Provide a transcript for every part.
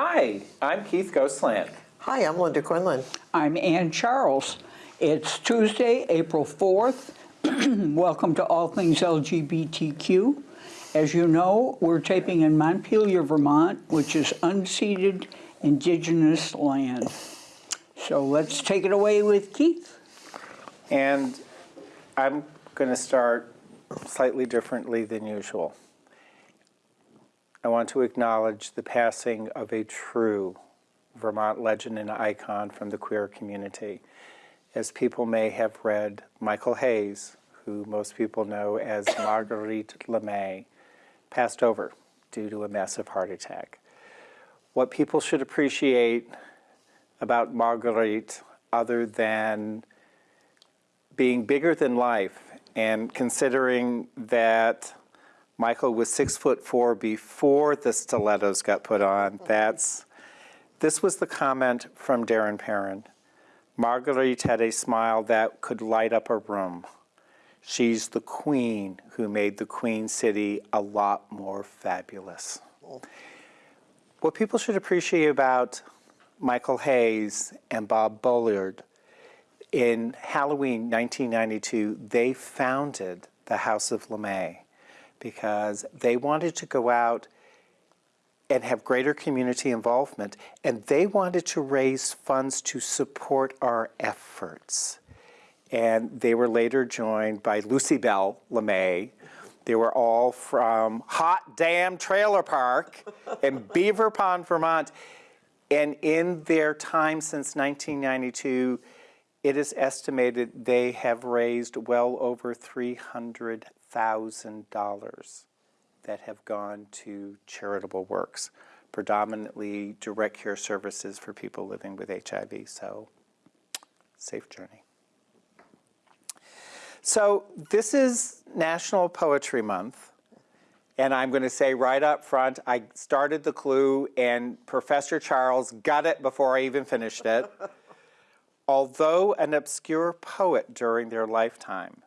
Hi, I'm Keith Goslant. Hi, I'm Linda Quinlan. I'm Ann Charles. It's Tuesday, April 4th. Welcome to All Things LGBTQ. As you know, we're taping in Montpelier, Vermont, which is unceded indigenous land. So let's take it away with Keith. And I'm going to start slightly differently than usual. I want to acknowledge the passing of a true Vermont legend and icon from the queer community. As people may have read, Michael Hayes, who most people know as Marguerite LeMay, passed over due to a massive heart attack. What people should appreciate about Marguerite, other than being bigger than life, and considering that Michael was six foot four before the stilettos got put on, oh, that's, this was the comment from Darren Perrin. Marguerite had a smile that could light up a room. She's the queen who made the Queen City a lot more fabulous. What people should appreciate about Michael Hayes and Bob Bullard, in Halloween 1992, they founded the House of LeMay because they wanted to go out and have greater community involvement, and they wanted to raise funds to support our efforts. And they were later joined by Lucy Bell LeMay. They were all from Hot Dam Trailer Park in Beaver Pond, Vermont. And in their time since 1992, it is estimated they have raised well over $300,000 that have gone to charitable works, predominantly direct care services for people living with HIV. So, safe journey. So, this is National Poetry Month. And I'm going to say right up front, I started the clue, and Professor Charles got it before I even finished it. Although an obscure poet during their lifetime,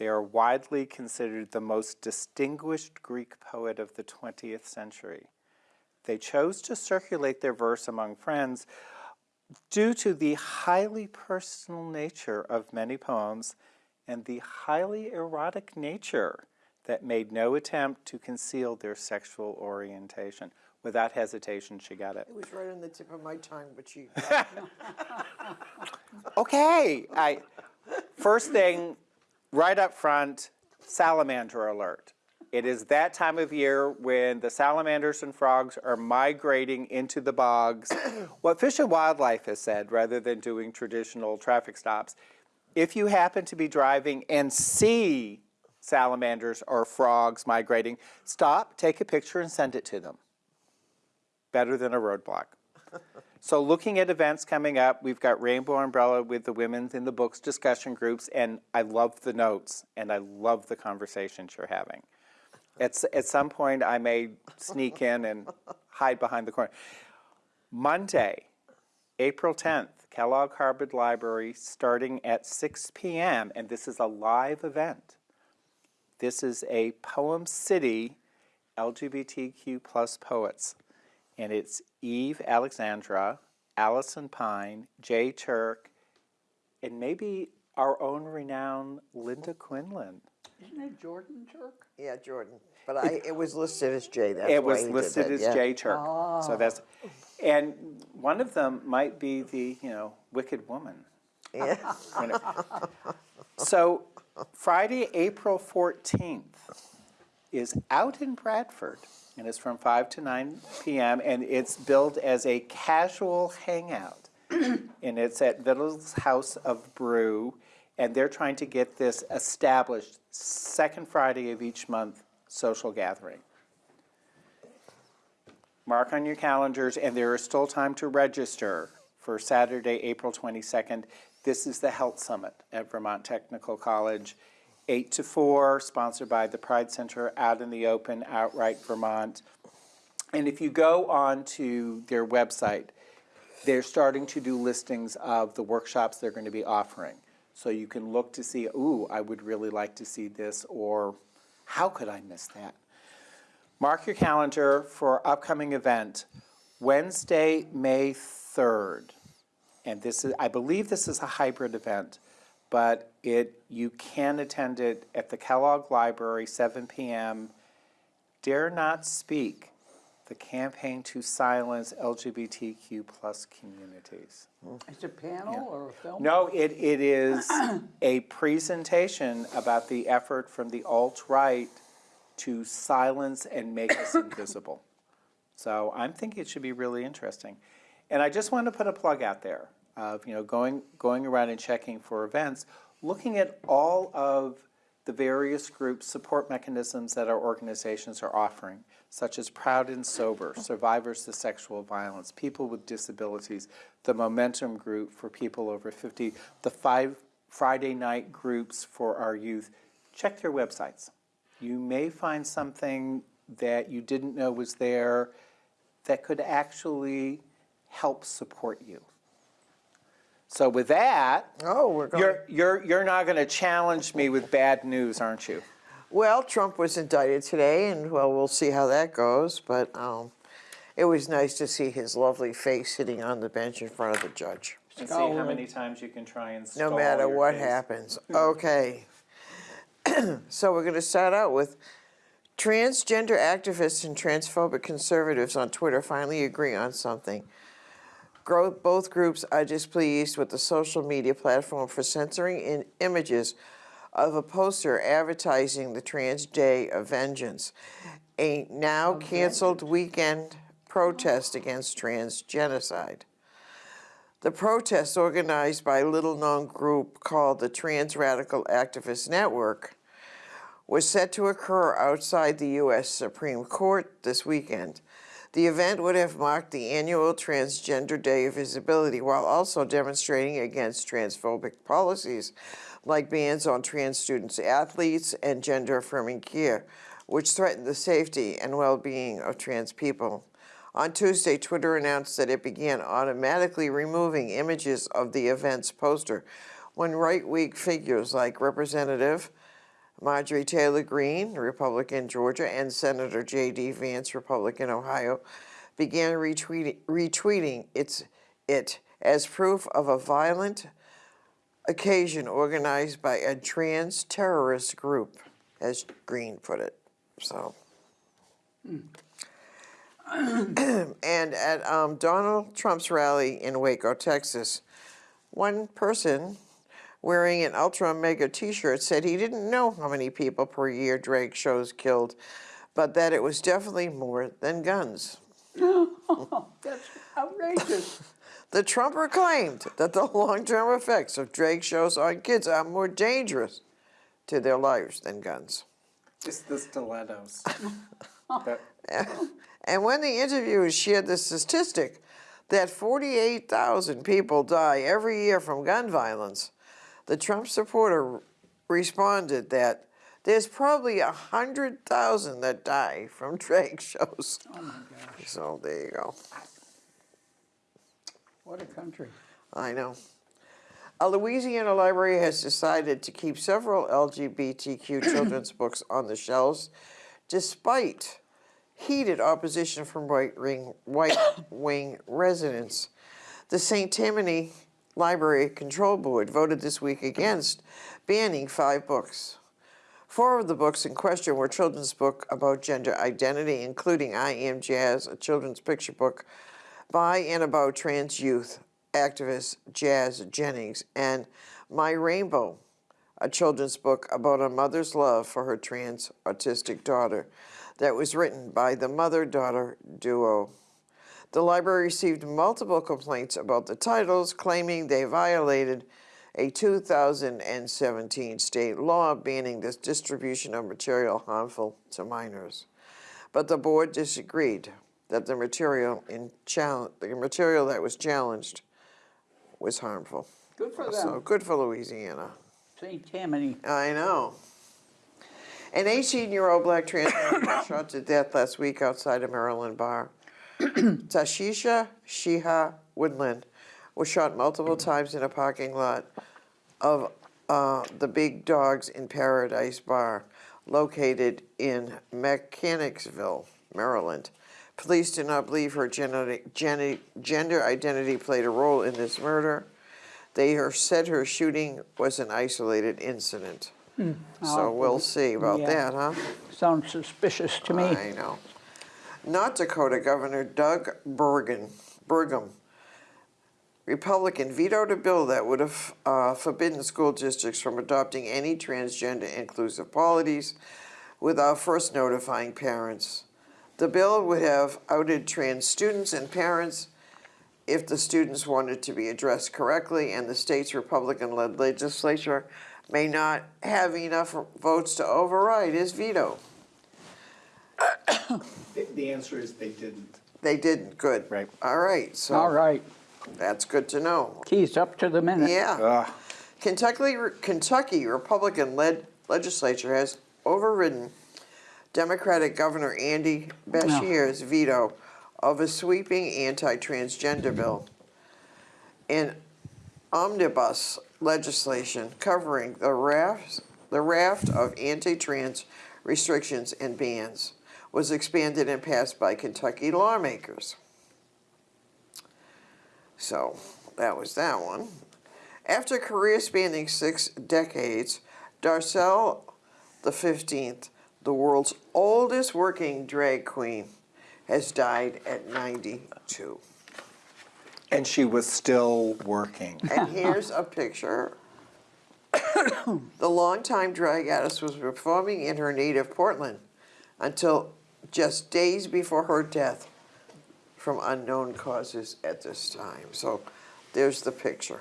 they are widely considered the most distinguished Greek poet of the 20th century. They chose to circulate their verse among friends due to the highly personal nature of many poems and the highly erotic nature that made no attempt to conceal their sexual orientation. Without hesitation, she got it. It was right on the tip of my tongue, but she. Okay, I, first thing, right up front, salamander alert. It is that time of year when the salamanders and frogs are migrating into the bogs. what Fish and Wildlife has said, rather than doing traditional traffic stops, if you happen to be driving and see salamanders or frogs migrating, stop, take a picture, and send it to them. Better than a roadblock. So looking at events coming up, we've got Rainbow Umbrella with the Women's in the Books discussion groups, and I love the notes, and I love the conversations you're having. At, at some point, I may sneak in and hide behind the corner. Monday, April 10th, Kellogg Hubbard Library, starting at 6 p.m., and this is a live event. This is a Poem City LGBTQ plus poets and it's Eve Alexandra, Allison Pine, Jay Turk, and maybe our own renowned Linda Quinlan. Isn't it Jordan Turk? Yeah, Jordan. But I, it was listed as Jay. That's it why was listed that, as yeah. Jay Turk. Ah. So that's, and one of them might be the you know Wicked Woman. Yeah. You know. so Friday, April fourteenth, is out in Bradford, and it's from five to nine p.m. and it's billed as a casual hangout, and it's at Vittles House of Brew, and they're trying to get this established second Friday of each month social gathering. Mark on your calendars, and there is still time to register for Saturday, April 22nd. This is the Health Summit at Vermont Technical College, 8 to 4, sponsored by the Pride Center out in the open, Outright Vermont. And if you go on to their website, they're starting to do listings of the workshops they're going to be offering. So you can look to see, ooh, I would really like to see this, or how could I miss that? Mark your calendar for upcoming event. Wednesday, May 3rd, and this is, I believe this is a hybrid event, but it, you can attend it at the Kellogg Library, 7 PM. Dare Not Speak, the campaign to silence LGBTQ plus communities. It's a panel or a film? No, it, it is a presentation about the effort from the alt-right to silence and make us invisible. So I'm thinking it should be really interesting. And I just want to put a plug out there of, you know, going, going around and checking for events, looking at all of the various groups, support mechanisms that our organizations are offering, such as Proud and Sober, Survivors to Sexual Violence, People with Disabilities, the Momentum Group for people over 50, the five Friday night groups for our youth. Check their websites. You may find something that you didn't know was there that could actually help support you. So with that, Oh, we're going. you're, you're, you're not going to challenge me with bad news, aren't you? Well, Trump was indicted today, and well, we'll see how that goes. But um, it was nice to see his lovely face sitting on the bench in front of the judge. And see how many times you can try and stop. No matter your what case. happens. Okay. so we're going to start out with transgender activists and transphobic conservatives on Twitter finally agree on something. Both groups are displeased with the social media platform for censoring in images of a poster advertising the Trans Day of Vengeance, a now canceled weekend protest against trans genocide. The protest, organized by a little known group called the Trans Radical Activist Network, was set to occur outside the U.S. Supreme Court this weekend. The event would have marked the annual Transgender Day of Visibility while also demonstrating against transphobic policies like bans on trans students, athletes, and gender affirming care, which threaten the safety and well being of trans people. On Tuesday, Twitter announced that it began automatically removing images of the event's poster when right wing figures like Representative Marjorie Taylor Greene, Republican Georgia, and Senator J.D. Vance, Republican Ohio, began retweeting, retweeting its, it as proof of a violent occasion organized by a trans terrorist group, as Greene put it. So. and at um, Donald Trump's rally in Waco, Texas, one person wearing an ultra mega t-shirt said he didn't know how many people per year drag shows killed, but that it was definitely more than guns. That's outrageous. The Trumper claimed that the long-term effects of drag shows on kids are more dangerous to their lives than guns. It's the stilettos. That- And when the interviewers shared the statistic that 48,000 people die every year from gun violence, the Trump supporter responded that there's probably a 100,000 that die from drag shows. Oh my gosh, So there you go. what a country. I know. A Louisiana library has decided to keep several LGBTQ children's books on the shelves despite heated opposition from right wing, white wing residents. The St. Tammany Library Control Board voted this week against banning five books. Four of the books in question were children's book about gender identity, including I Am Jazz, a children's picture book by and about trans youth activist Jazz Jennings, and My Rainbow, a children's book about a mother's love for her trans autistic daughter that was written by the mother daughter duo. The library received multiple complaints about the titles, claiming they violated a 2017 state law banning the distribution of material harmful to minors. But the board disagreed that the material in the material that was challenged was harmful. Good for So them. good for Louisiana. St. Tammany. I know. An 18-year-old black trans man was shot to death last week outside a Maryland bar. Tashisha Shiha Woodland was shot multiple times in a parking lot of uh, the Big Dogs in Paradise bar, located in Mechanicsville, Maryland. Police do not believe her gender, gender identity played a role in this murder. They are- said her shooting was an isolated incident. So we'll see about Yeah. that, huh? Sounds suspicious to me. I know. North Dakota Governor Doug Bergen, Burgum, Republican, vetoed a bill that would have uh, forbidden school districts from adopting any transgender inclusive policies without first notifying parents. The bill would have outed trans students and parents if the students wanted to be addressed correctly, and the state's Republican-led legislature may not have enough votes to override his veto. The- The answer is they didn't. They didn't, good. Right. All right, All so right, that's good to know. keys up to the minute. Yeah. Ugh. Kentucky, Kentucky Republican-led legislature has overridden Democratic Governor Andy Beshear's veto of a sweeping anti-transgender bill. In omnibus legislation covering the raft, the raft of anti-trans restrictions and bans was expanded and passed by Kentucky lawmakers. So that was that one. After a career spanning six decades, Darcelle the 15th, the world's oldest working drag queen, has died at 92. And she was still working. And here's a picture. the longtime drag artist was performing in her native Portland until just days before her death from unknown causes at this time. So there's the picture.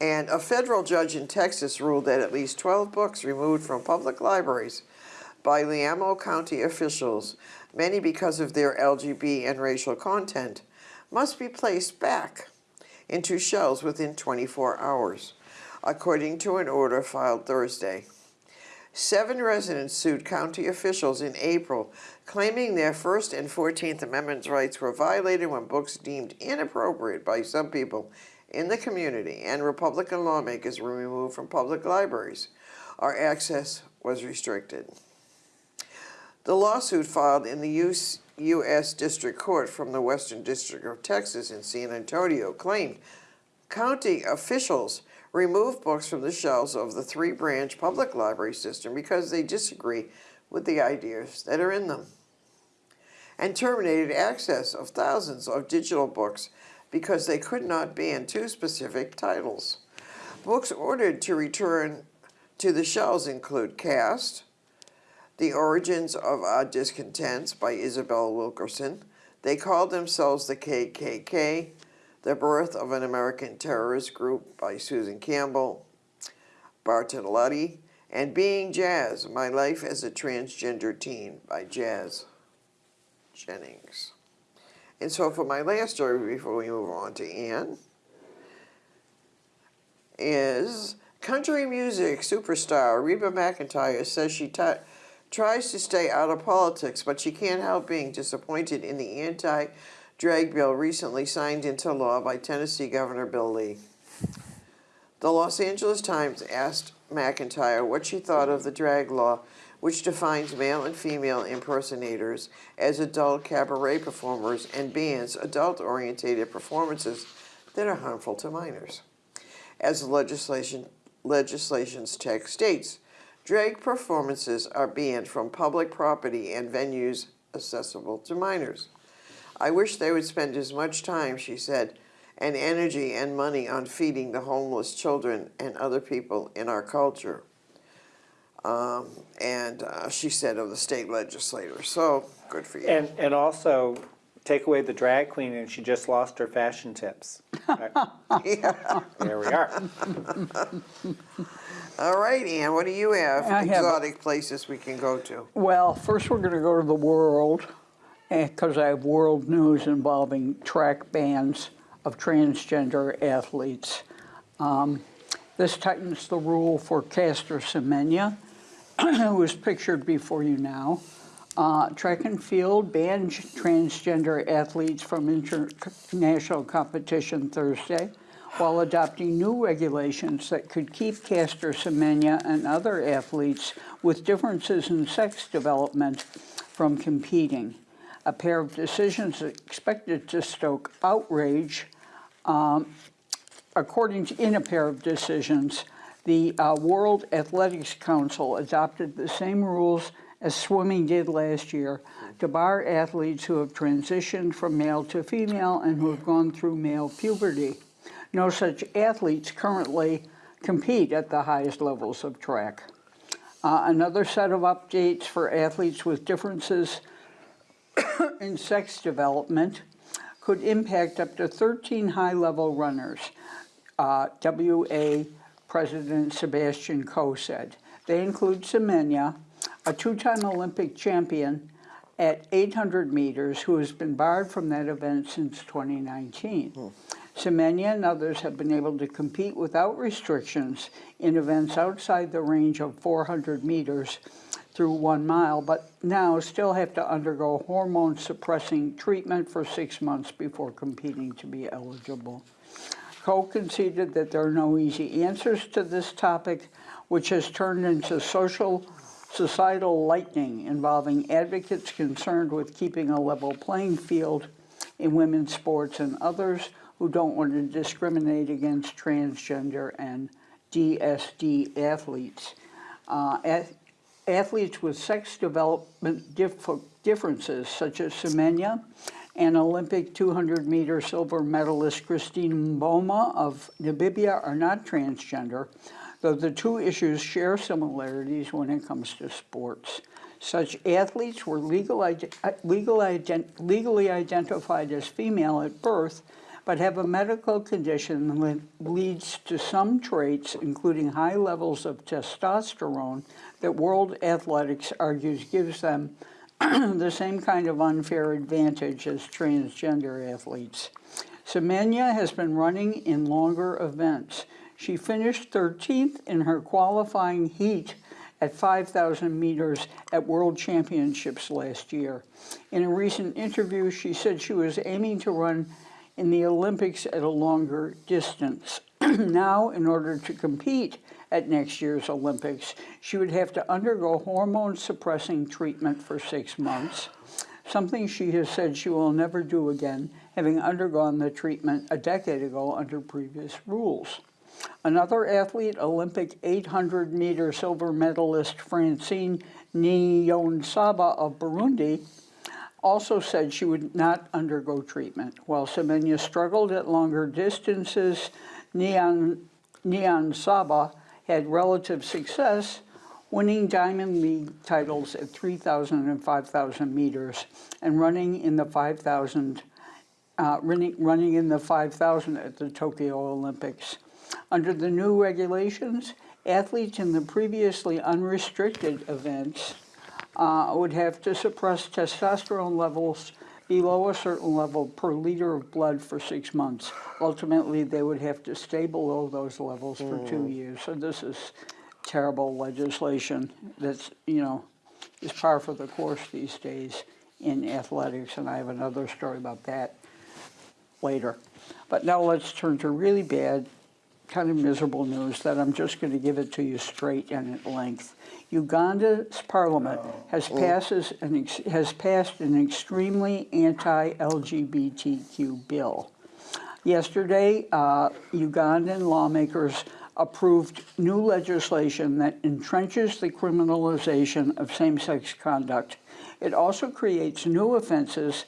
And a federal judge in Texas ruled that at least 12 books removed from public libraries by Llano County officials, many because of their LGBT and racial content, must be placed back into shelves within 24 hours, according to an order filed Thursday. Seven residents sued county officials in April, claiming their First and Fourteenth Amendment rights were violated when books deemed inappropriate by some people in the community and Republican lawmakers were removed from public libraries, our access was restricted. The lawsuit filed in the US, U.S. District Court from the Western District of Texas in San Antonio claimed county officials removed books from the shelves of the three-branch public library system because they disagree with the ideas that are in them, and terminated access of thousands of digital books because they could not ban two specific titles. Books ordered to return to the shelves include Caste, The Origins of Our Discontents by Isabel Wilkerson. They called themselves the KKK, The Birth of an American Terrorist Group by Susan Campbell, Bartoletti, and Being Jazz, My Life as a Transgender Teen by Jazz Jennings. And so for my last story before we move on to Anne, is country music superstar Reba McEntire says she tries to stay out of politics, but she can't help being disappointed in the anti-drag bill recently signed into law by Tennessee Governor Bill Lee. The Los Angeles Times asked McEntire what she thought of the drag law, which defines male and female impersonators as adult cabaret performers and bans adult-oriented performances that are harmful to minors. As the legislation, legislation's text states, drag performances are banned from public property and venues accessible to minors. I wish they would spend as much time, she said, and energy and money on feeding the homeless children and other people in our culture. Um, and uh, she said of the state legislator. So good for you. And, and also, take away the drag queen and she just lost her fashion tips. Right, yeah. There we are. All right, Ann, what do you have? I have- Exotic places we can go to. Well, first we're going to go to the world, because I have world news involving track bans of transgender athletes. Um, This tightens the rule for Caster Semenya, who is pictured before you now. Uh, Track and field banned transgender athletes from international competition Thursday, while adopting new regulations that could keep Caster Semenya and other athletes with differences in sex development from competing. A pair of decisions expected to stoke outrage. Um, according to, in a pair of decisions, the uh, World Athletics Council adopted the same rules as swimming did last year to bar athletes who have transitioned from male to female and who have gone through male puberty. No such athletes currently compete at the highest levels of track. Uh, another set of updates for athletes with differences in sex development could impact up to 13 high-level runners, uh, WA President Sebastian Coe said. They include Semenya, a two-time Olympic champion at 800 meters who has been barred from that event since 2019. Semenya and others have been able to compete without restrictions in events outside the range of 400 meters through one mile, but now still have to undergo hormone suppressing treatment for six months before competing to be eligible. Coe conceded that there are no easy answers to this topic, which has turned into social societal lightning involving advocates concerned with keeping a level playing field in women's sports and others who don't want to discriminate against transgender and DSD athletes. Uh, athletes with sex development dif- differences, such as Semenya and Olympic 200 meter silver medalist Christine Mboma of Namibia, are not transgender, though the two issues share similarities when it comes to sports. Such athletes were legal, uh, legal ident- legally identified as female at birth, but have a medical condition that leads to some traits, including high levels of testosterone, that World Athletics argues gives them the same kind of unfair advantage as transgender athletes. Semenya has been running in longer events. She finished 13th in her qualifying heat at 5,000 meters at World Championships last year. In a recent interview, she said she was aiming to run in the Olympics at a longer distance. now, in order to compete at next year's Olympics, she would have to undergo hormone suppressing treatment for six months, something she has said she will never do again, having undergone the treatment a decade ago under previous rules. Another athlete, Olympic 800 meter silver medalist Francine Niyonsaba of Burundi, also said she would not undergo treatment. While Semenya struggled at longer distances, Nyan, Nyan Saba had relative success, winning Diamond League titles at 3,000 and 5,000 meters and running in the 5,000 uh, running, running in the 5,000 at the Tokyo Olympics. Under the new regulations, athletes in the previously unrestricted events uh, would have to suppress testosterone levels below a certain level per liter of blood for six months. Ultimately, they would have to stay below those levels for two years. So this is terrible legislation that's, you know, is par for the course these days in athletics, and I have another story about that later. But now let's turn to really bad, kind of miserable news that I'm just going to give it to you straight and at length. Uganda's parliament has passes an ex- has passed an extremely anti-LGBTQ bill. Yesterday, uh, Ugandan lawmakers approved new legislation that entrenches the criminalization of same-sex conduct. It also creates new offenses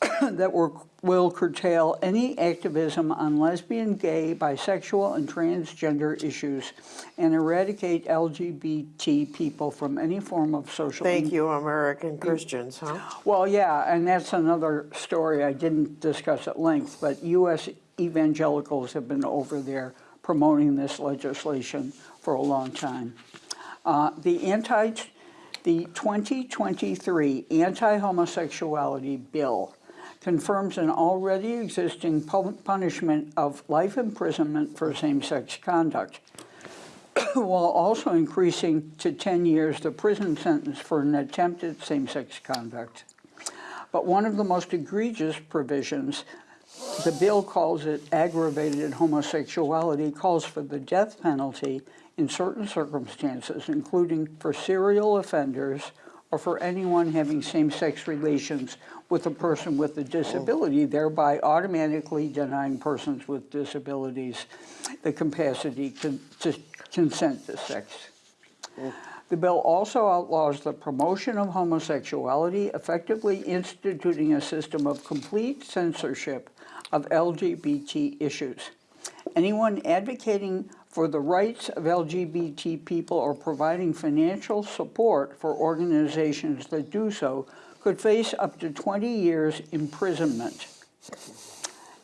that were, will curtail any activism on lesbian, gay, bisexual, and transgender issues and eradicate LGBT people from any form of social Thank you, American Christians, huh? well, yeah, and that's another story I didn't discuss at length, but U.S. evangelicals have been over there promoting this legislation for a long time. Uh, the anti, the 2023 anti-homosexuality bill confirms an already existing punishment of life imprisonment for same-sex conduct while also increasing to 10 years the prison sentence for an attempted same-sex conduct. But one of the most egregious provisions, the bill calls it aggravated homosexuality, calls for the death penalty in certain circumstances, including for serial offenders or for anyone having same-sex relations with a person with a disability, thereby automatically denying persons with disabilities the capacity to consent to sex. The bill also outlaws the promotion of homosexuality, effectively instituting a system of complete censorship of LGBT issues. Anyone advocating for the rights of LGBT people or providing financial support for organizations that do so could face up to 20 years imprisonment.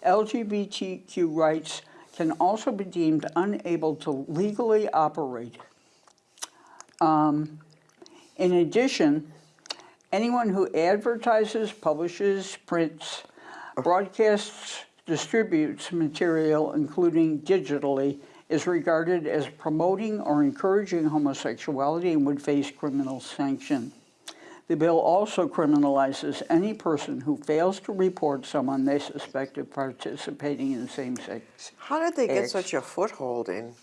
LGBTQ rights can also be deemed unable to legally operate. Um, In addition, anyone who advertises, publishes, prints, broadcasts, distributes material, including digitally, is regarded as promoting or encouraging homosexuality and would face criminal sanction. The bill also criminalizes any person who fails to report someone they suspect of participating in same-sex. How did they get Acts. such a foothold in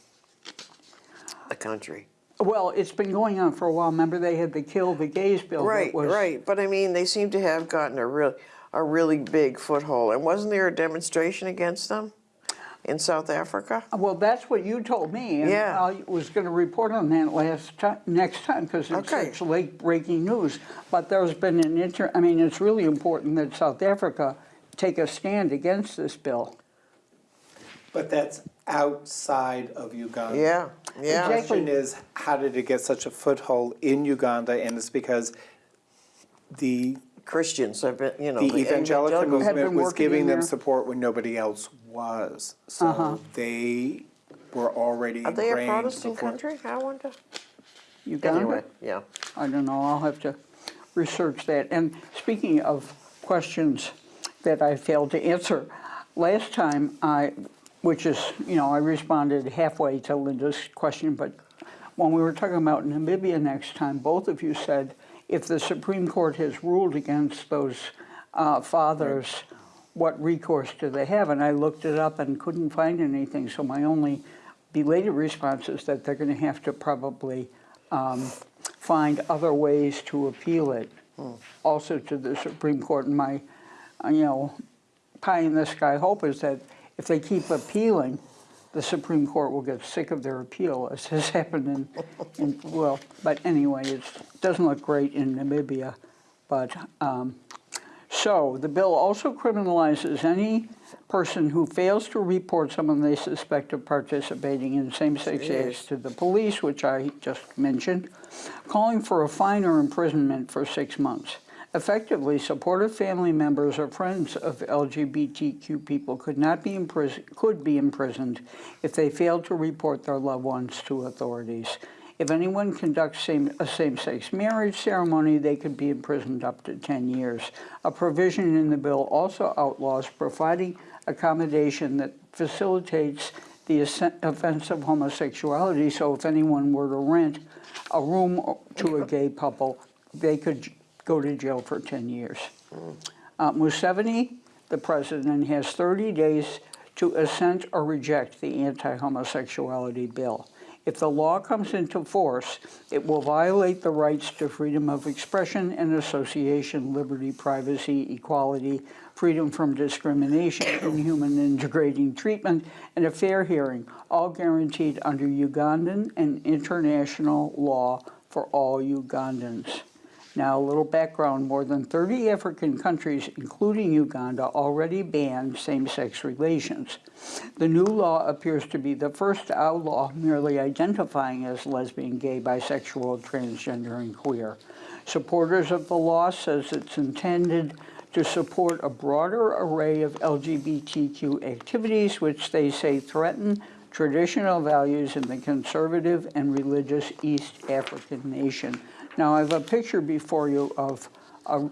the country? Well, it's been going on for a while. Remember, they had the Kill the Gays bill. Right, was- right, but I mean, they seem to have gotten a real, a really big foothold. And wasn't there a demonstration against them in South Africa? Uh, well, that's what you told me. and Yeah. I was going to report on that last time, next time, because it's Okay. such late breaking news. But there's been an inter, I mean, it's really important that South Africa take a stand against this bill. But that's outside of Uganda. Yeah, The yeah. question is, how did it get such a foothold in Uganda? And it's because the, Christians have been, you know. the evangelical Have movement been was giving them support when nobody else was. So uh-huh. they were already Are they a ingrained Protestant before- country? I wonder. Uganda? Anyway, yeah. I don't know, I'll have to research that. And speaking of questions that I failed to answer, last time I, which is, you know, I responded halfway to Linda's question, but when we were talking about Namibia next time, both of you said, if the Supreme Court has ruled against those uh, fathers, what recourse do they have? And I looked it up and couldn't find anything, so my only belated response is that they're going to have to probably um, find other ways to appeal it, also to the Supreme Court. And my, you know, pie in the sky hope is that if they keep appealing, the Supreme Court will get sick of their appeal, as has happened in, in well, but anyway, it doesn't look great in Namibia. But, um, so, the bill also criminalizes any person who fails to report someone they suspect of participating in same-sex acts to the police, which I just mentioned, calling for a fine or imprisonment for six months. Effectively, supportive family members or friends of LGBTQ people could not be imprisoned, could be imprisoned if they failed to report their loved ones to authorities. If anyone conducts same, a same-sex marriage ceremony, they could be imprisoned up to 10 years. A provision in the bill also outlaws providing accommodation that facilitates the offense of homosexuality. So if anyone were to rent a room to a gay couple, they could go to jail for 10 years. Uh, Museveni, the president, has 30 days to assent or reject the anti-homosexuality bill. If the law comes into force, it will violate the rights to freedom of expression and association, liberty, privacy, equality, freedom from discrimination, inhuman and degrading treatment, and a fair hearing, all guaranteed under Ugandan and international law for all Ugandans. Now, a little background, more than 30 African countries, including Uganda, already ban same-sex relations. The new law appears to be the first outlaw merely identifying as lesbian, gay, bisexual, transgender, and queer. Supporters of the law says it's intended to support a broader array of LGBTQ activities which they say threaten traditional values in the conservative and religious East African nation. Now, I have a picture before you of a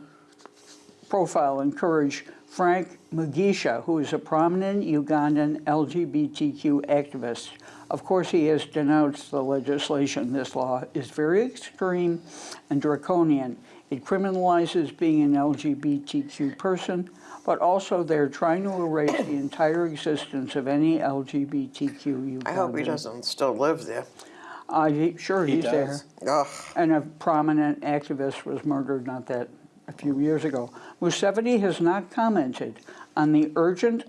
profile in Courage, Frank Mugisha, who is a prominent Ugandan LGBTQ activist. Of course, he has denounced the legislation. This law is very extreme and draconian. It criminalizes being an LGBTQ person, but also they're trying to erase the entire existence of any LGBTQ Ugandan. I hope he doesn't still live there. Uh, he- Sure, He he's there. Ugh, And a prominent activist was murdered not that, a few years ago. Museveni has not commented on the urgent,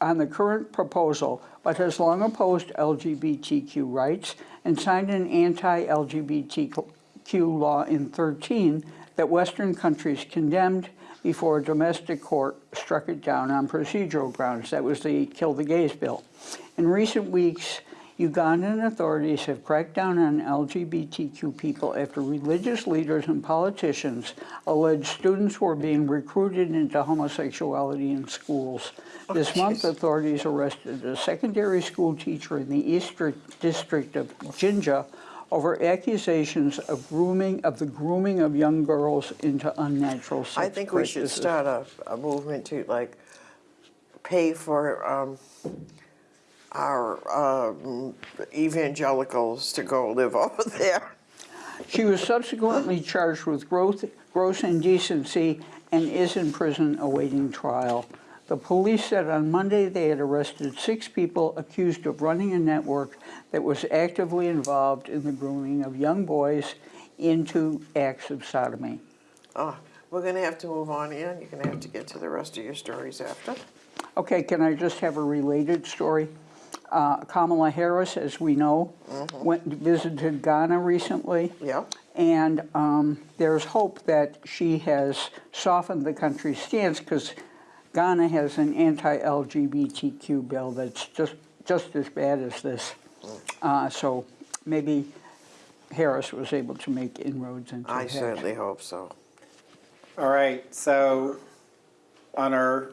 on the current proposal, but has long opposed LGBTQ rights and signed an anti-LGBTQ law in 13 that Western countries condemned before a domestic court struck it down on procedural grounds. That was the Kill the Gays bill. In recent weeks, Ugandan authorities have cracked down on LGBTQ people after religious leaders and politicians alleged students were being recruited into homosexuality in schools. This month, authorities arrested a secondary school teacher in the Eastern District of Jinja over accusations of grooming, of the grooming of young girls into unnatural sex I think we should start a, a movement to like pay for, um, our, um, evangelicals to go live over there. She was subsequently charged with gross, gross indecency and is in prison awaiting trial. The police said on Monday they had arrested six people accused of running a network that was actively involved in the grooming of young boys into acts of sodomy. Oh, we're gonna have to move on, Ian, you're gonna have to get to the rest of your stories after. Okay, can I just have a related story? Uh, Kamala Harris, as we know, went visited Ghana recently. Yeah. And um, there's hope that she has softened the country's stance because Ghana has an anti-LGBTQ bill that's just, just as bad as this. Uh, So maybe Harris was able to make inroads into I that. certainly hope so. All right, so on our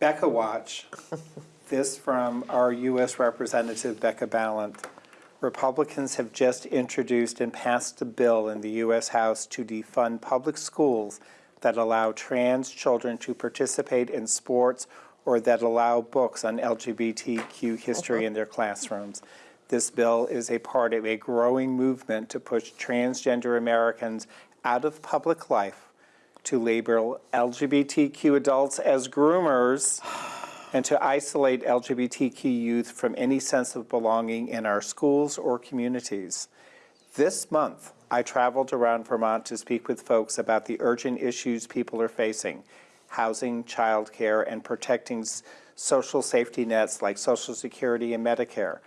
Becca Watch, this from our U.S. Representative Becca Balint. Republicans have just introduced and passed a bill in the U.S. House to defund public schools that allow trans children to participate in sports or that allow books on LGBTQ history in their classrooms. This bill is a part of a growing movement to push transgender Americans out of public life to label LGBTQ adults as groomers and to isolate LGBTQ youth from any sense of belonging in our schools or communities. This month, I traveled around Vermont to speak with folks about the urgent issues people are facing housing, childcare, and protecting social safety nets like Social Security and Medicare.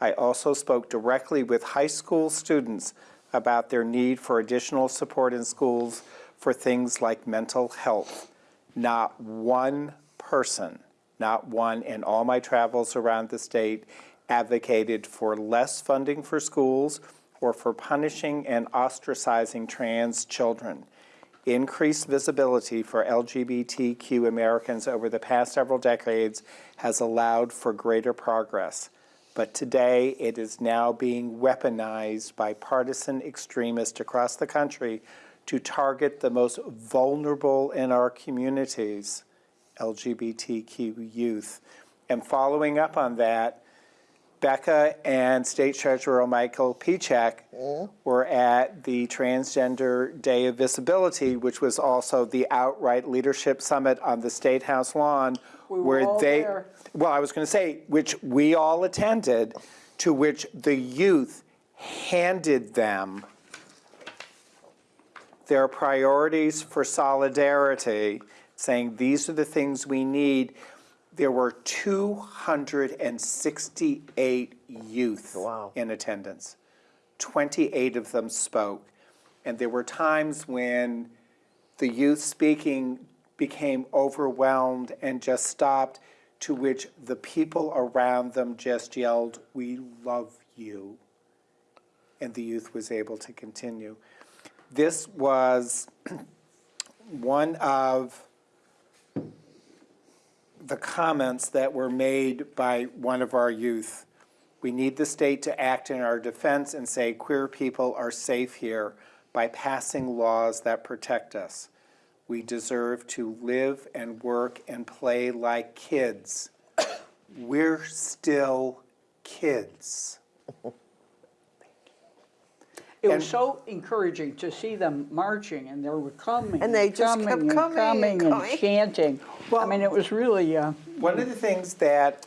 I also spoke directly with high school students about their need for additional support in schools for things like mental health. Not one person, not one in all my travels around the state advocated for less funding for schools or for punishing and ostracizing trans children. Increased visibility for LGBTQ Americans over the past several decades has allowed for greater progress. But today, it is now being weaponized by partisan extremists across the country to target the most vulnerable in our communities, LGBTQ youth. And following up on that, Becca and State Treasurer Michael Pieciak mm-hmm. were at the Transgender Day of Visibility, which was also the outright leadership summit on the State House lawn, We where they, there. well, I was going to say, which we all attended, to which the youth handed them their priorities for solidarity, saying these are the things we need. There were 268 youth oh, Wow. in attendance. 28 of them spoke. And there were times when the youth speaking became overwhelmed and just stopped, to which the people around them just yelled, We love you. And the youth was able to continue. This was one of the comments that were made by one of our youth. We need the state to act in our defense and say queer people are safe here by passing laws that protect us. We deserve to live and work and play like kids. We're still kids. It was so encouraging to see them marching, and they were coming. And they just kept coming and coming and coming and coming. chanting. I mean, it was really, uh, One of the things that,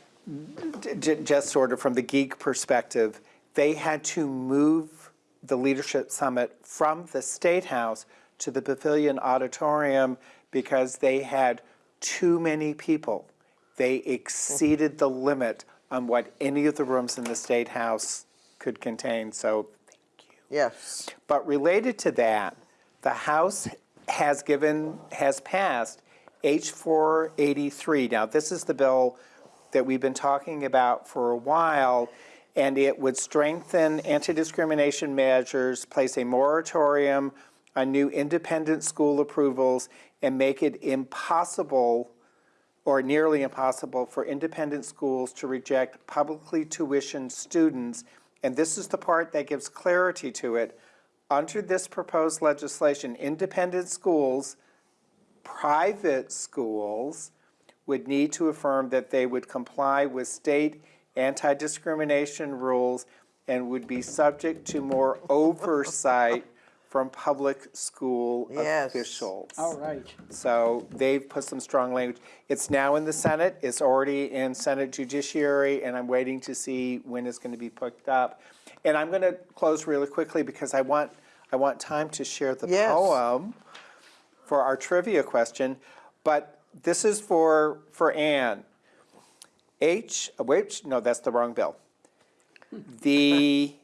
j- j- just sort of from the geek perspective, they had to move the leadership summit from the State House to the Pavilion Auditorium because they had too many people. They exceeded the limit on what any of the rooms in the State House could contain. So Yes. but related to that, the House has given, has passed H 483. Now, this is the bill that we've been talking about for a while, and it would strengthen anti-discrimination measures, place a moratorium on new independent school approvals, and make it impossible or nearly impossible for independent schools to reject publicly tuitioned students. And this is the part that gives clarity to it. Under this proposed legislation, independent schools, private schools, would need to affirm that they would comply with state anti-discrimination rules and would be subject to more oversight from public school Yes. officials. All right. So they've put some strong language. It's now in the Senate, it's already in Senate Judiciary, and I'm waiting to see when it's going to be picked up. And I'm going to close really quickly because I want, I want time to share the Yes. poem for our trivia question. But this is for, for Anne. H, wait, no, that's the wrong bill. The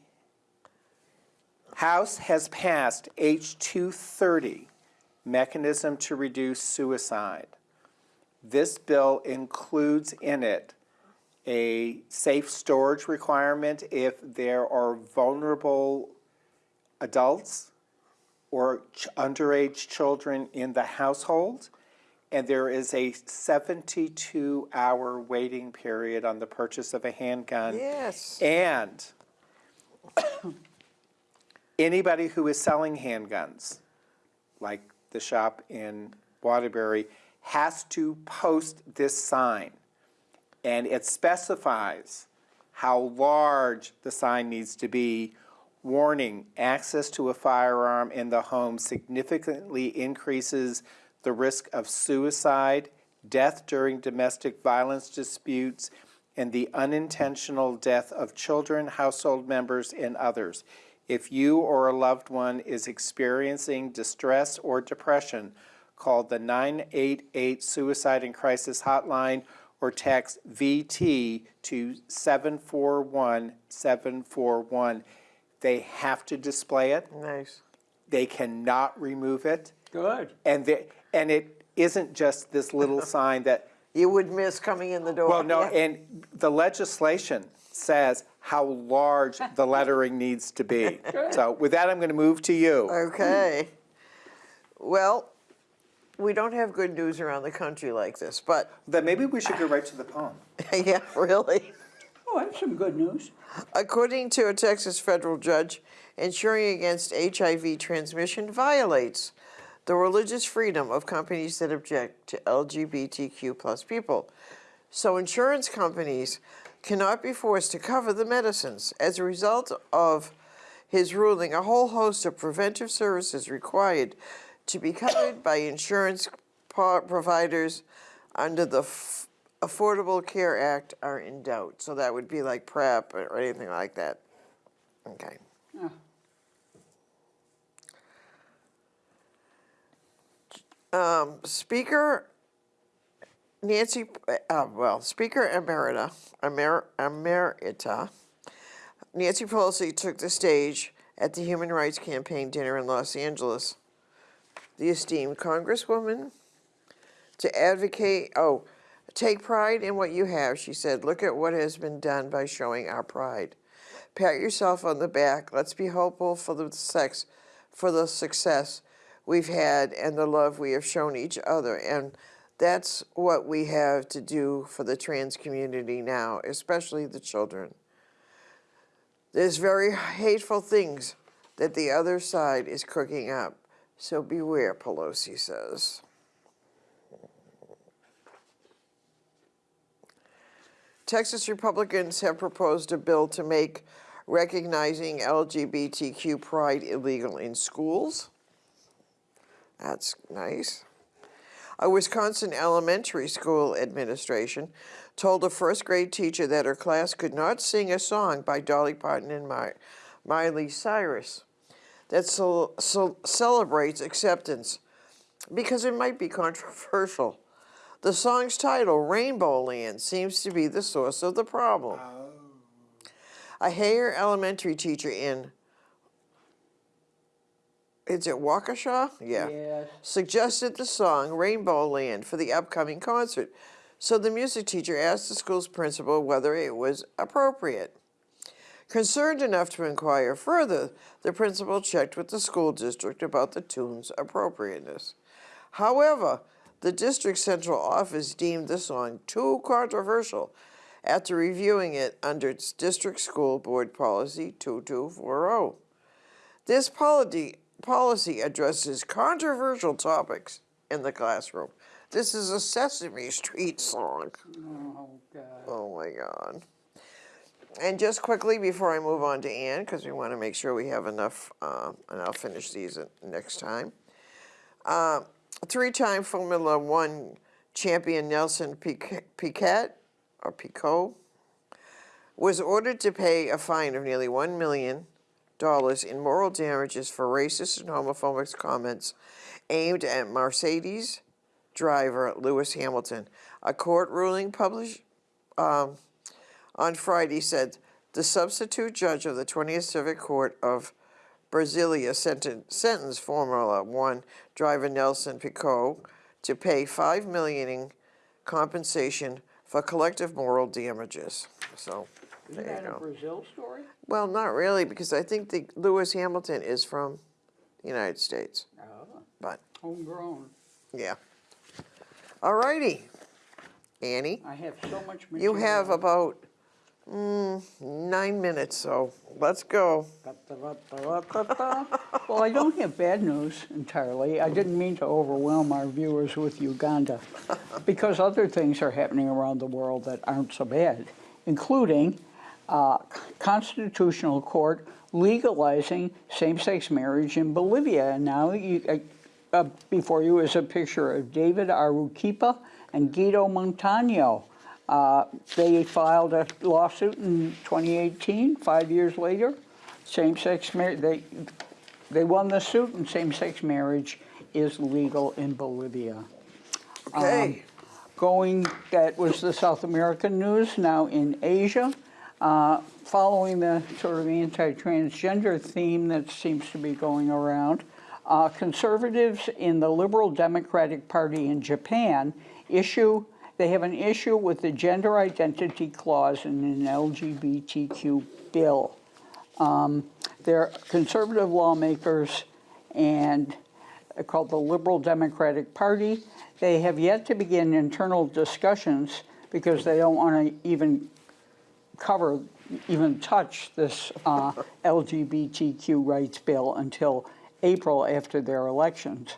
House has passed H 230, Mechanism to Reduce Suicide. This bill includes in it a safe storage requirement if there are vulnerable adults or ch- underage children in the household. And there is a 72 hour waiting period on the purchase of a handgun. Yes. And anybody who is selling handguns, like the shop in Waterbury, has to post this sign. And it specifies how large the sign needs to be. Warning, access to a firearm in the home significantly increases the risk of suicide, death during domestic violence disputes, and the unintentional death of children, household members, and others. If you or a loved one is experiencing distress or depression, call the 988 Suicide and Crisis Hotline or text VT to 741 741. They have to display it. Nice. They cannot remove it. Good. And, they, and it isn't just this little sign that You would miss coming in the door. well, no, Yeah. and the legislation says how large the lettering needs to be. So with that, I'm going to move to you. Okay. Well, we don't have good news around the country like this, but Then maybe we should go right to the poem. yeah, really. Oh, I have some good news. According to a Texas federal judge, insuring against HIV transmission violates the religious freedom of companies that object to LGBTQ plus people. So insurance companies cannot be forced to cover the medicines. As a result of his ruling, a whole host of preventive services required to be covered by insurance providers under the Affordable Care Act are in doubt. So that would be like PrEP or anything like that. Okay. Yeah. Um, Speaker Nancy, uh, well, Speaker Emerita, Emer, Emerita, Nancy Pelosi took the stage at the Human Rights Campaign dinner in Los Angeles. The esteemed Congresswoman to advocate, oh, take pride in what you have, she said. Look at what has been done by showing our pride. Pat yourself on the back. Let's be hopeful for the sex, for the success we've had and the love we have shown each other. And that's what we have to do for the trans community now, especially the children. There's very hateful things that the other side is cooking up. So beware, Pelosi says. Texas Republicans have proposed a bill to make recognizing LGBTQ pride illegal in schools. That's nice. A Wisconsin elementary school administration told a first grade teacher that her class could not sing a song by Dolly Parton and Mi- Miley Cyrus that cel- cel- celebrates acceptance because it might be controversial. The song's title, Rainbow Land, seems to be the source of the problem. Oh. A Heyer elementary teacher in, is it Waukesha? Yeah. Yes. Suggested the song Rainbow Land for the upcoming concert. So the music teacher asked the school's principal whether it was appropriate. Concerned enough to inquire further, the principal checked with the school district about the tune's appropriateness. However, the district central office deemed the song too controversial after reviewing it under its district school board policy 2240. This policy, policy addresses controversial topics in the classroom. This is a Sesame Street song. Oh, God. Oh my God. And just quickly before I move on to Ann, because we want to make sure we have enough, uh, and I'll finish these next time. Uh, three-time Formula One champion Nelson Piquet, or Picot was ordered to pay a fine of nearly one million dollars in moral damages for racist and homophobic comments aimed at Mercedes driver Lewis Hamilton. A court ruling published um, on Friday said the substitute judge of the 20th Civic Court of Brasilia sentenced, Formula One driver Nelson Piquet to pay five million in compensation for collective moral damages. So Isn't that a. Brazil story? Well, not really, because I think the Lewis Hamilton is from the United States. Oh, But homegrown. yeah. All righty, Annie. I have so much material. You have about mm, nine minutes, so let's go. Well, I don't have bad news entirely. I didn't mean to overwhelm our viewers with Uganda because other things are happening around the world that aren't so bad, including uh, Constitutional Court legalizing same-sex marriage in Bolivia. And now you, uh, uh, before you is a picture of David Aruquipa and Guido Montano. Uh, they filed a lawsuit in 2018, five years later. Same-sex marriage, they, they won the suit and same-sex marriage is legal in Bolivia. Okay. Going, that was the South American news, now in Asia. Uh, following the sort of anti-transgender theme that seems to be going around, uh, conservatives in the Liberal Democratic Party in Japan issue, they have an issue with the gender identity clause in an LGBTQ bill. Um, they're conservative lawmakers and uh, called the Liberal Democratic Party. They have yet to begin internal discussions because they don't want to even cover, even touch this uh, LGBTQ rights bill until April after their elections.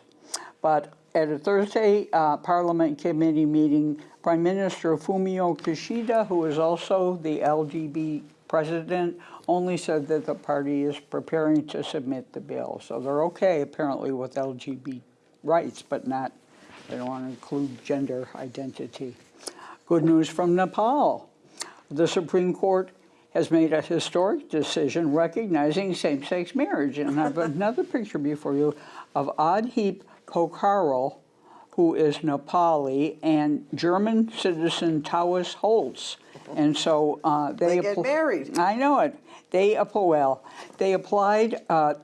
But at a Thursday uh, Parliament committee meeting, Prime Minister Fumio Kishida, who is also the LGBT president, only said that the party is preparing to submit the bill. So they're okay apparently with LGBT rights, but not, they don't want to include gender identity. Good news from Nepal. The Supreme Court has made a historic decision recognizing same-sex marriage. And I have another picture before you of Adhip Kokharel, who is Nepali, and German citizen Tawas Holtz. And so uh, they, They get married. I know it. They well, they applied uh,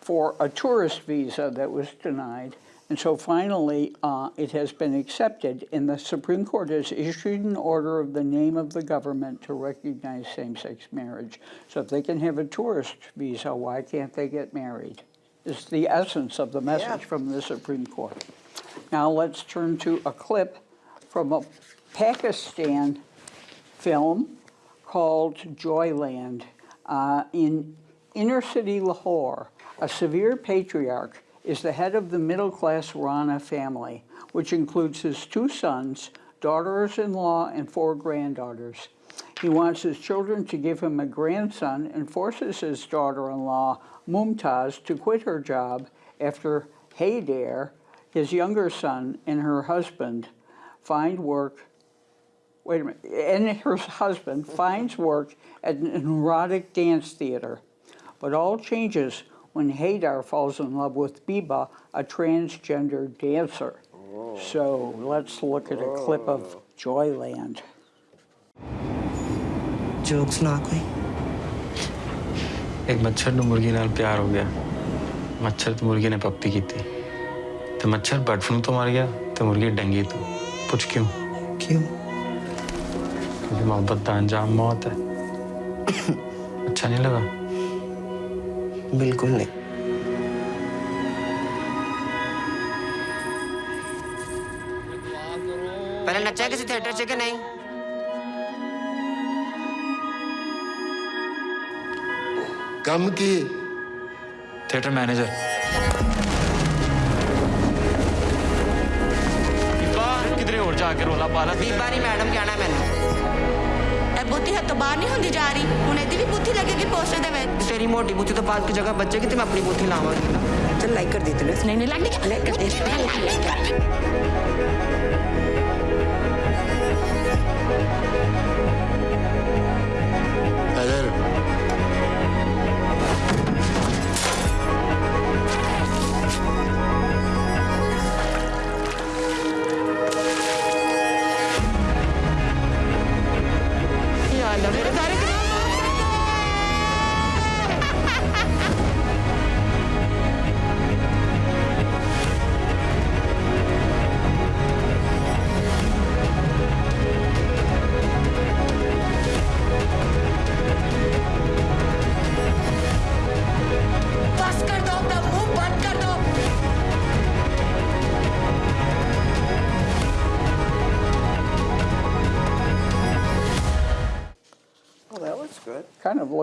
for a tourist visa that was denied. And so finally, uh, it has been accepted, and the Supreme Court has issued an order of the name of the government to recognize same-sex marriage. So if they can have a tourist visa, why can't they get married? Is the essence of the message Yeah. from the Supreme Court. Now let's turn to a clip from a Pakistan film called Joyland. Uh, in inner city Lahore, a severe patriarch is the head of the middle class Rana family, which includes his two sons, daughters in law, and four granddaughters. He wants his children to give him a grandson and forces his daughter in law, Mumtaz, to quit her job after Haider his younger son and her husband find work. Wait a minute. And her husband finds work at an erotic dance theater. But all changes when Haider falls in love with Biba, a transgender dancer. So let's look at a clip of oh. Joyland. Jokes, Nakli. एक मच्छर तो नाल प्यार हो गया। मच्छर तो ने पप्पी की थी। तो मच्छर बर्ड फ्लू तो मर डंगी तो। पूछ क्यों? क्यों? क्योंकि मोहब्बत का मौत है। अच्छा नहीं लगा? बिल्कुल नहीं। पहले नचा किसी थिएटर से के नहीं? कम की। थिएटर मैनेजर किधरे और जाके रोला पाला? दीपा नहीं मैडम कहना मैंने ਤੋਂ ਬਾਹਰ ਨਹੀਂ ਹੁੰਦੀ ਜਾ ਰਹੀ। ਹੁਣ ਇਹਦੀ ਵੀ ਬੁੱਧੀ ਲੱਗੇਗੀ ਪੋਸਟਰ ਦੇ ਵਿੱਚ। ਤੇਰੀ ਮੋਟੀ ਬੁੱਧੀ ਤਾਂ ਬਾਅਦ ਕੀ ਜਗ੍ਹਾ ਬਚੇਗੀ ਤੇ ਮੈਂ ਆਪਣੀ ਬੁੱਧੀ ਲਾਵਾਂਗੀ। ਚਲ ਲਾਈਕ ਕਰ ਦੇ ਤੂੰ ਨਹੀਂ ਨਹੀਂ ਲਾਈਕ ਕਰ ਦੇ।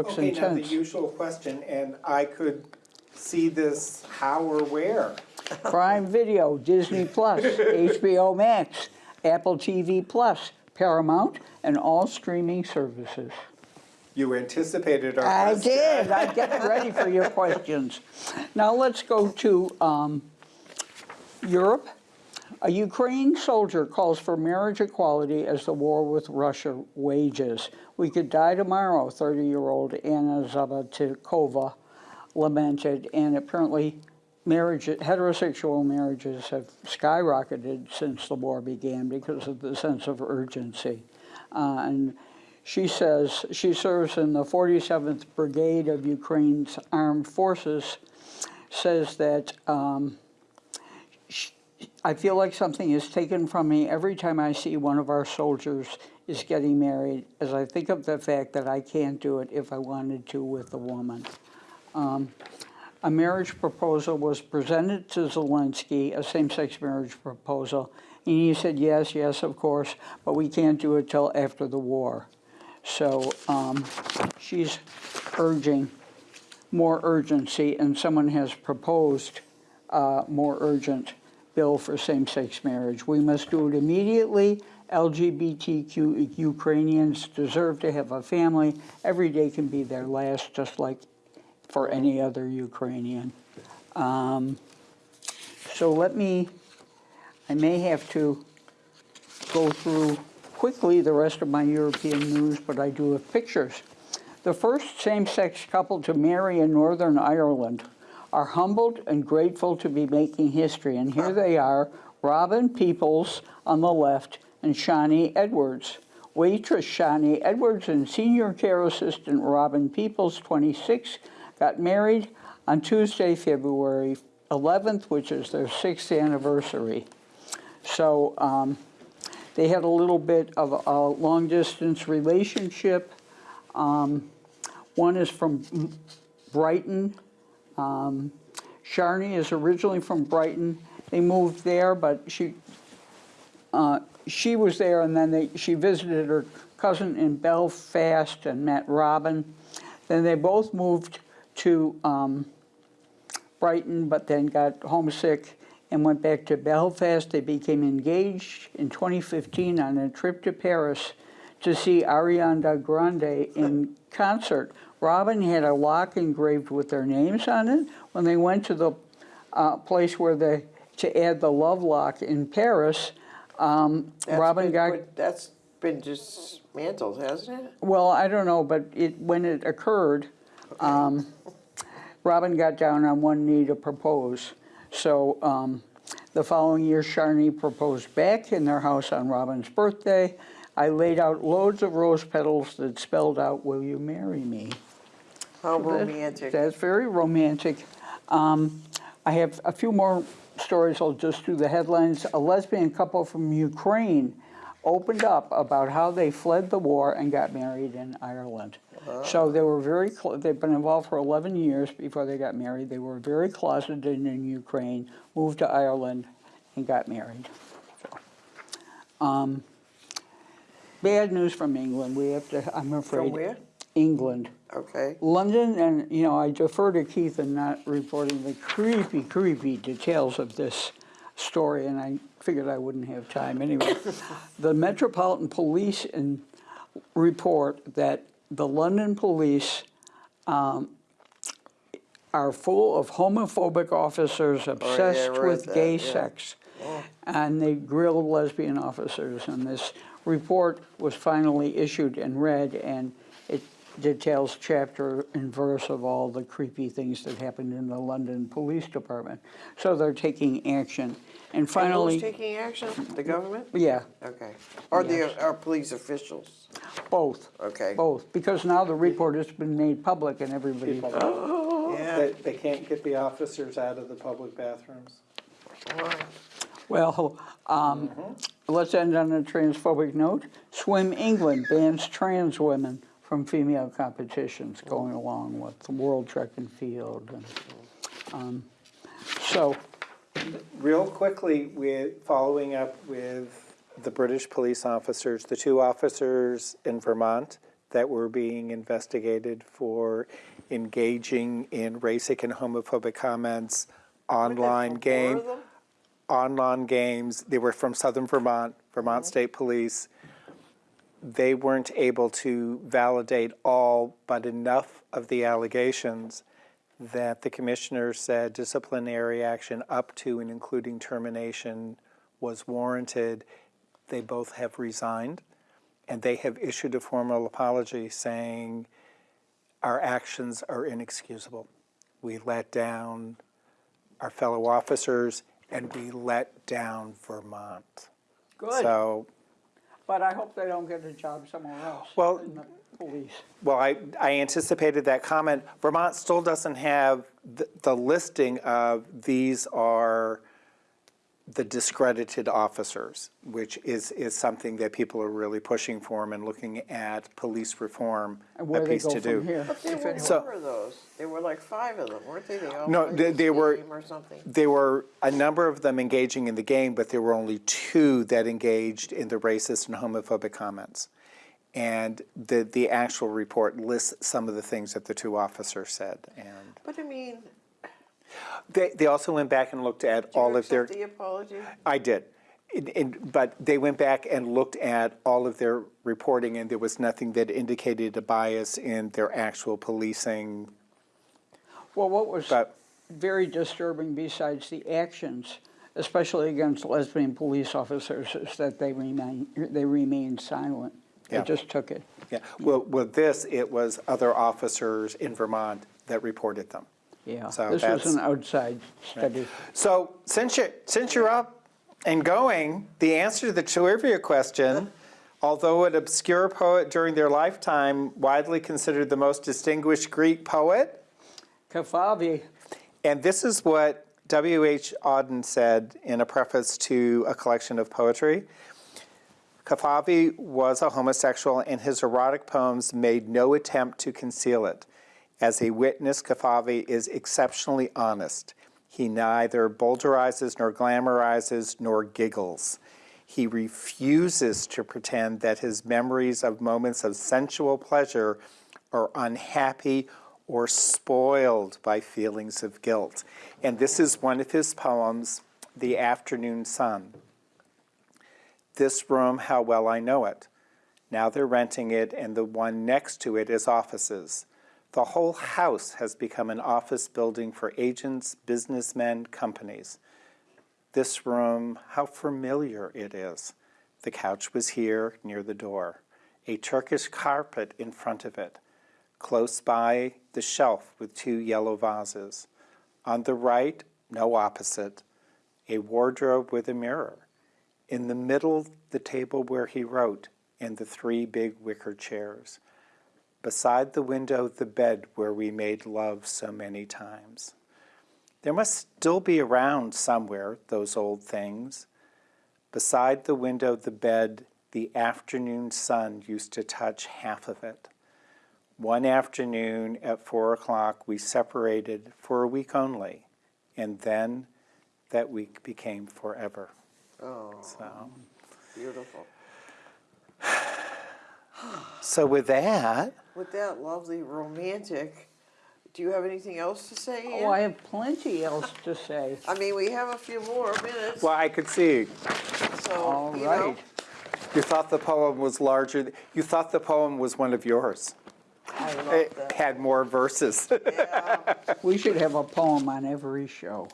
Kind of looks Okay, now the usual question, and I could see this how or where? Prime Video, Disney Plus, HBO Max, Apple TV Plus, Paramount, and all streaming services. You anticipated our I question. did. I get ready for your questions. Now let's go to um, Europe. A Ukraine soldier calls for marriage equality as the war with Russia wages. We could die tomorrow, 30 year old Anna Zabatikova lamented, and apparently marriage, heterosexual marriages have skyrocketed since the war began because of the sense of urgency. Uh, and she says she serves in the 47th Brigade of Ukraine's armed forces, says that um, I feel like something is taken from me every time I see one of our soldiers is getting married, as I think of the fact that I can't do it if I wanted to with a woman. Um, a marriage proposal was presented to Zelensky, a same sex marriage proposal, and he said, yes, yes, of course, but we can't do it till after the war. So um, she's urging more urgency, and someone has proposed a more urgent bill for same sex marriage. We must do it immediately. LGBTQ Ukrainians deserve to have a family. Every day can be their last, just like for any other Ukrainian. Um, so let me, I may have to go through quickly the rest of my European news, but I do have pictures. The first same sex couple to marry in Northern Ireland are humbled and grateful to be making history. And here they are Robyn Peoples on the left and Sharni Edwards. Waitress Sharni Edwards and senior care assistant Robyn Peoples, 26, got married on Tuesday, February 11th, which is their sixth anniversary. So um, they had a little bit of a long distance relationship. Um, one is from Brighton. Um, Sharni is originally from Brighton. They moved there, but she uh, she was there, and then they, she visited her cousin in Belfast and met Robyn. Then they both moved to um, Brighton, but then got homesick and went back to Belfast. They became engaged in 2015 on a trip to Paris to see Ariana Grande in concert. Robyn had a lock engraved with their names on it. When they went to the uh, place where they to add the Love Lock in Paris, um, Robyn been got That's been dismantled, hasn't it? Well, I don't know, but it, when it occurred, um, Robyn got down on one knee to propose. So um, the following year, Sharni proposed back in their house on Robyn's birthday. I laid out loads of rose petals that spelled out, will you marry me? How That- romantic. That's very romantic. Um, I have a few more stories, I'll just do the headlines. A lesbian couple from Ukraine opened up about how they fled the war and got married in Ireland. So they were very, they've been involved for 11 years before they got married. They were very closeted in Ukraine, moved to Ireland, and got married. So, um, Bad news from England, we have to, I'm afraid. where? England. Okay. London, and you know, I defer to Keith in not reporting the creepy, creepy details of this story, and I figured I wouldn't have time anyway. the Metropolitan Police in, report that the London police um, are full of homophobic officers obsessed I read with that, gay yeah. Oh. sex, and they grilled lesbian officers. And this report was finally issued and read, and details chapter and verse of all the creepy things that happened in the London Police Department. So they're taking action. And And finally, who's taking action? The government? yeah, Okay. Or Yes. the, our police officials? both. Okay. Both, because now the report has been made public and everybody. Yeah. They, they can't get the officers out of the public bathrooms. Well, um, let's end on a transphobic note. Swim England bans trans women from female competitions, going along with the World Track and Field. And, um, so, Real quickly, with, following up with the British police officers, the two officers in Vermont that were being investigated for engaging in racist and homophobic comments, online Four game, online games. They were from Southern Vermont, Vermont State Police. They weren't able to validate all but enough of the allegations that the commissioner said disciplinary action up to and including termination was warranted. They both have resigned, and they have issued a formal apology saying our actions are inexcusable. We let down our fellow officers, and we let down Vermont. good. So, But I hope they don't get a job somewhere else. Well- In the police. well, I, I anticipated that comment. Vermont still doesn't have the, the listing of these are the discredited officers, which is, is something that people are really pushing for and looking at police reform And a where they piece go to from do. here. But there were. So- more of those. There were like five of them, weren't they? They all No, they- the they were- game Or something. There were a number of them engaging in the game, but there were only two that engaged in the racist and homophobic comments. And the, the actual report lists some of the things that the two officers said. And But I mean, they, they also went back and looked at do you all of their. accept the apology? I did. It- it- but they went back and looked at all of their reporting, and there was nothing that indicated a bias in their actual policing. Well, what was But very disturbing besides the actions, especially against lesbian police officers, is that they remain, they remained silent. They just took it. yeah, well, with this, it was other officers in Vermont that reported them. Yeah, So this was an outside study. So since you're, since you're up and going, the answer to the trivia question, although an obscure poet during their lifetime, widely considered the most distinguished Greek poet, Kafavi, and this is what W.H. Auden said in a preface to a collection of poetry. Kafavi was a homosexual, and his erotic poems made no attempt to conceal it. As a witness, Kafavi is exceptionally honest. He neither bowdlerizes nor glamorizes nor giggles. He refuses to pretend that his memories of moments of sensual pleasure are unhappy or spoiled by feelings of guilt. And this is one of his poems, The Afternoon Sun. This room, how well I know it. Now they're renting it, and the one next to it is offices. The whole house has become an office building for agents, businessmen, companies. This room, how familiar it is. The couch was here near the door, a Turkish carpet in front of it. Close by, the shelf with two yellow vases. On the right, no opposite, a wardrobe with a mirror. In the middle, the table where he wrote, and the three big wicker chairs. Beside the window, the bed where we made love so many times. There must still be around somewhere, those old things. Beside the window, the bed, the afternoon sun used to touch half of it. One afternoon at four o'clock, we separated for a week only, and then that week became forever. Oh, So, beautiful. so with that, With that lovely romantic, do you have anything else to say, Ann? Oh, I have plenty else to say. I mean, we have a few more minutes, well, I could see so, All you know. right. you thought the poem was larger. th- You thought the poem was one of yours. I love It that. had more verses. Yeah. We should have a poem on every show.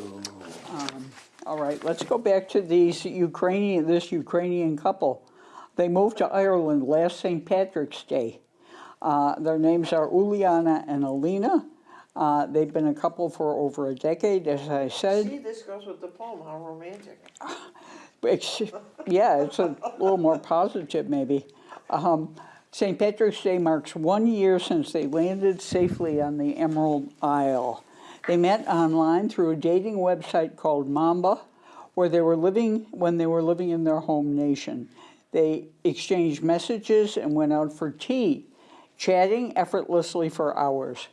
Um, All right, let's go back to these Ukrainian, this Ukrainian couple. They moved to Ireland last St. Patrick's Day. Uh, their names are Uliana and Alina. Uh, they've been a couple for over a decade, as I said. See, this goes with the poem, how romantic. It's, yeah, it's a little more positive, maybe. Um, St. Patrick's Day marks one year since they landed safely on the Emerald Isle. They met online through a dating website called Mamba, where they were living when they were living in their home nation. They exchanged messages and went out for tea, chatting effortlessly for hours.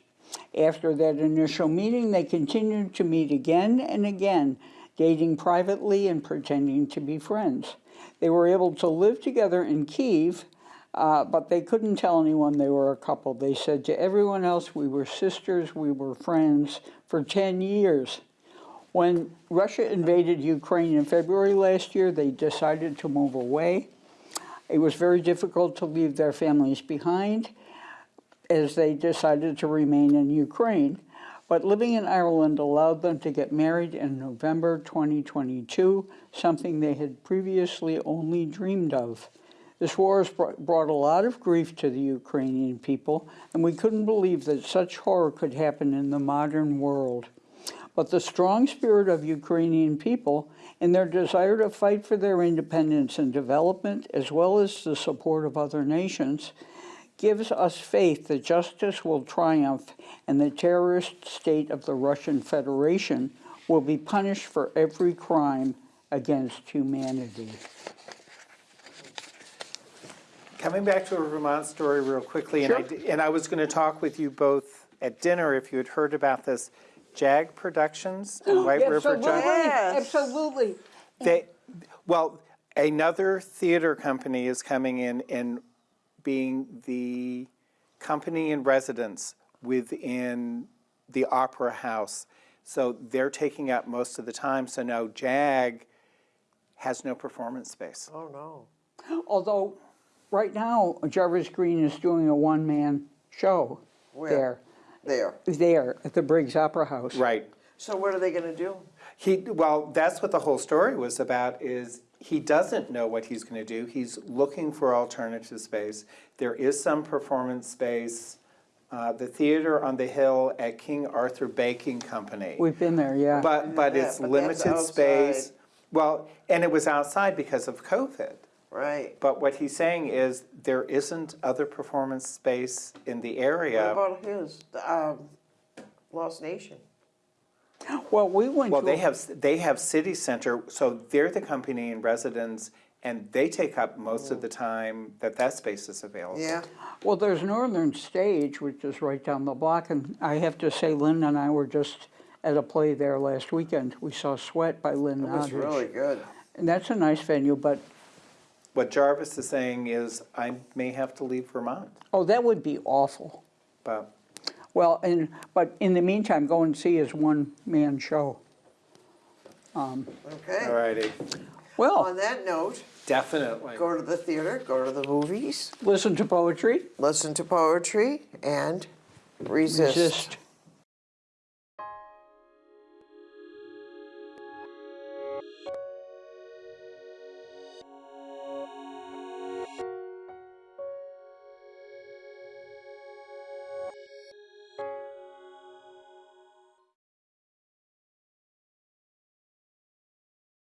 After that initial meeting, they continued to meet again and again, dating privately and pretending to be friends. They were able to live together in Kiev, uh, but they couldn't tell anyone they were a couple. They said to everyone else, We were sisters, we were friends for 10 years. When Russia invaded Ukraine in February last year, they decided to move away. It was very difficult to leave their families behind as they decided to remain in Ukraine. But living in Ireland allowed them to get married in November 2022, something they had previously only dreamed of. This war has brought brought a lot of grief to the Ukrainian people, and we couldn't believe that such horror could happen in the modern world. But the strong spirit of Ukrainian people and their desire to fight for their independence and development, as well as the support of other nations, gives us faith that justice will triumph and the terrorist state of the Russian Federation will be punished for every crime against humanity. Coming back to a Vermont story real quickly, and I, and I was going to talk with you both at dinner if you had heard about this. Jag Productions and White River Absolutely, Yes. absolutely. They, well, another theater company is coming in and being the company in residence within the Opera House. So they're taking up most of the time. So now JAG has no performance space. Oh, no. Although, right now, Jarvis Green is doing a one-man show Where? there, There. there at the Briggs Opera House. Right. So what are they gonna do? He, well, that's what the whole story was about, is he doesn't know what he's gonna do. He's looking for alternative space. There is some performance space. Uh, the theater on the hill at King Arthur Baking Company. We've been there, yeah. But, but Yeah, it's but limited space. Well, and it was outside because of COVID. Right. But what he's saying is there isn't other performance space in the area. What area. about his, um, Lost Nation? Well, we went Well, to. they a- have, they have city center, so they're the company in residence, and they take up most of the oh. time that that space is available. Yeah, Well, there's Northern Stage, which is right down the block, and I have to say, Lynn and I were just at a play there last weekend. We saw Sweat by Lynn it was Nottage. really good. And that's a nice venue, but, What Jarvis is saying is, I may have to leave Vermont, oh, that would be awful. but Well, and, but in the meantime, go and see his one-man show. Um, okay. all righty, Well, On Well, that note, definitely. go to the theater, go to the movies, listen to poetry, listen to poetry, and resist. resist.